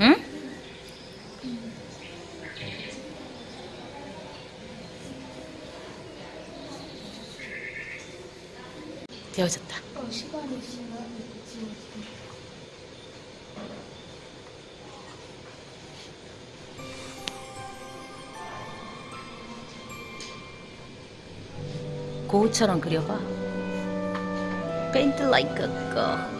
응? 되어졌다. 어, 시간이 지나. 고우처럼 그려봐. Paint like a girl.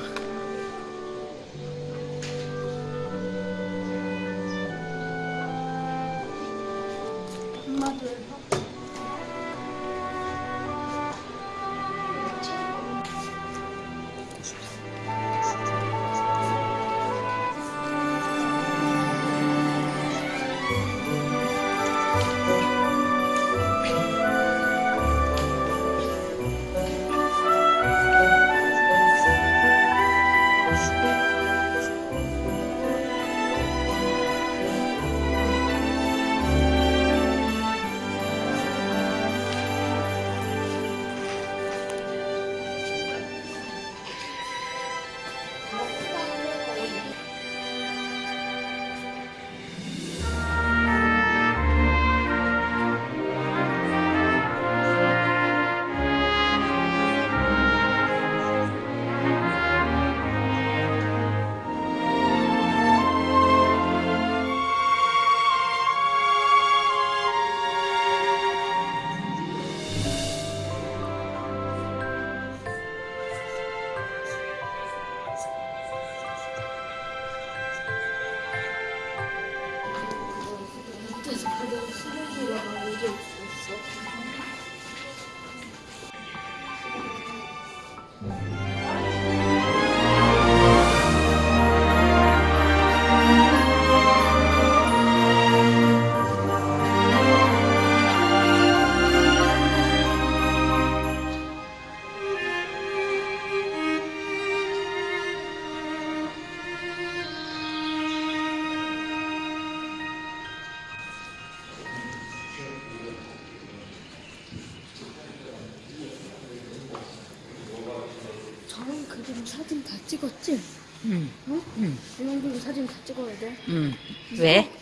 그림 사진 다 찍었지? 응, 응? 응, 이런 그림 사진 다 찍어야 돼. 응. 왜?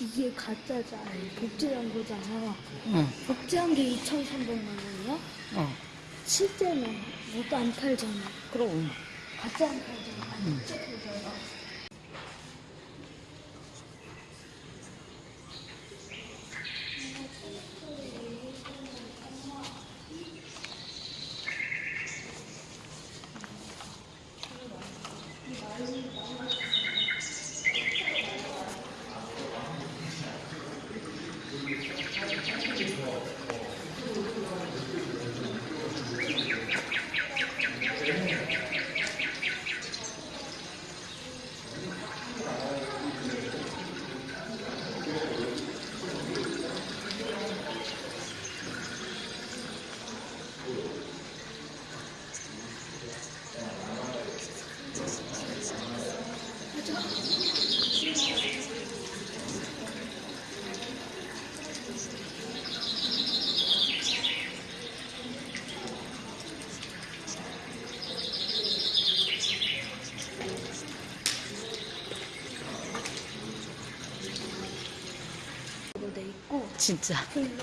이게 가짜잖아. 복제한 거잖아. 응, 복제한 게 2,300만 원이야? 어. 실제는 뭐도 안 팔잖아. 그럼. 가짜 안 팔잖아. 진짜 팔잖아. 돼 있고 진짜. 그리고